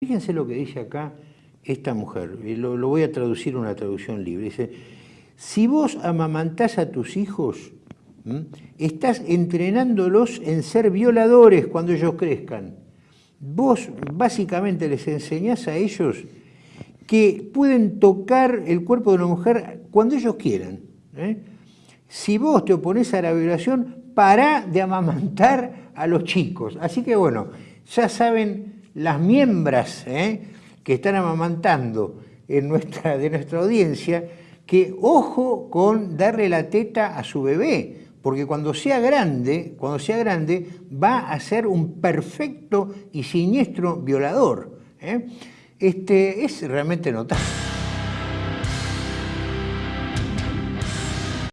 Fíjense lo que dice acá esta mujer, y lo, voy a traducir una traducción libre. Dice, si vos amamantás a tus hijos, estás entrenándolos en ser violadores cuando ellos crezcan. Vos básicamente les enseñás a ellos que pueden tocar el cuerpo de una mujer cuando ellos quieran. ¿eh? Si vos te opones a la violación, para de amamantar a los chicos. Así que bueno, ya saben las miembros ¿eh? que están amamantando en nuestra, de nuestra audiencia, que ojo con darle la teta a su bebé, porque cuando sea grande, cuando sea grande, va a ser un perfecto y siniestro violador. ¿eh? Este, es realmente notable.